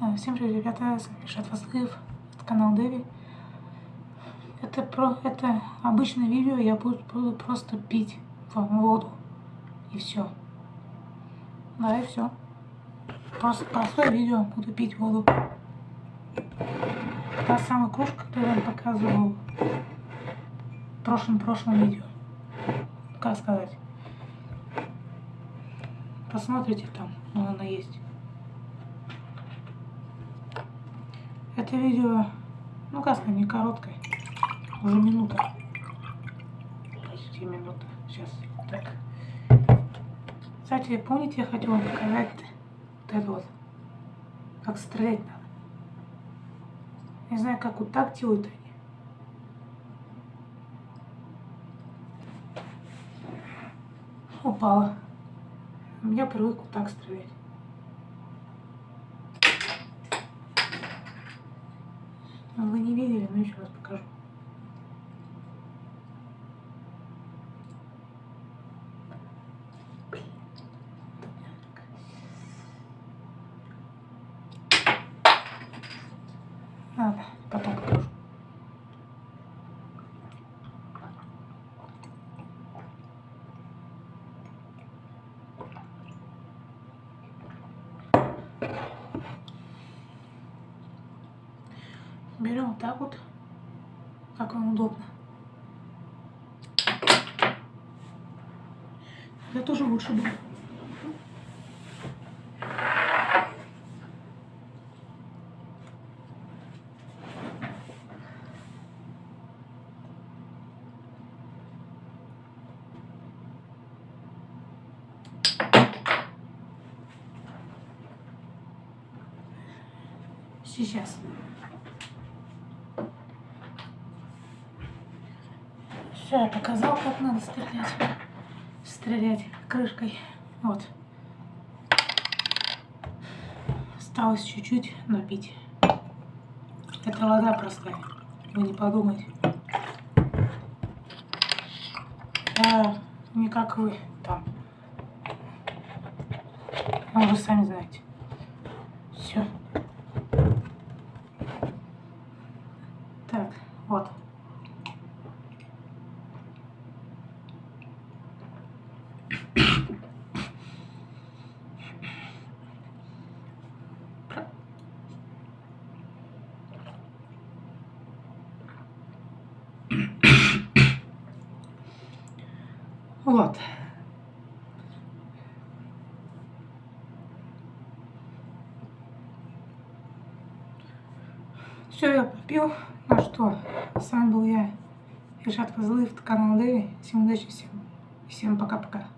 Э, всем привет, ребята, с вами Шат Васлыев, это канал Дэви. Это, про, это обычное видео, я буду, буду просто пить воду. И все. Да, и все. Просто простое видео, буду пить воду. Та самая кружка, которую я показывал в прошлом-прошлом видео. Как сказать. Посмотрите там, но она есть. Это видео, ну как не короткое, уже минута. Почти минута. Сейчас, так. Кстати, помните, я хотел вам показать вот это вот, как стрелять надо. Не знаю, как вот так делают они. Упала. Я привык вот так стрелять. Вы не видели, но еще раз покажу. Ладно, потом покажу. Берем вот так вот, как вам удобно. Это тоже лучше будет. Сейчас. Все, я показал, как надо стрелять. Стрелять крышкой. Вот. Осталось чуть-чуть напить. Это вода простая. Вы не подумайте. Я не как вы там. Ну, вы сами знаете. Все. Так, вот. Вот. Все, я попил. Ну что, с вами был я, Ильшат Козлыев, канал Дэви. Всем удачи, всем, всем пока-пока.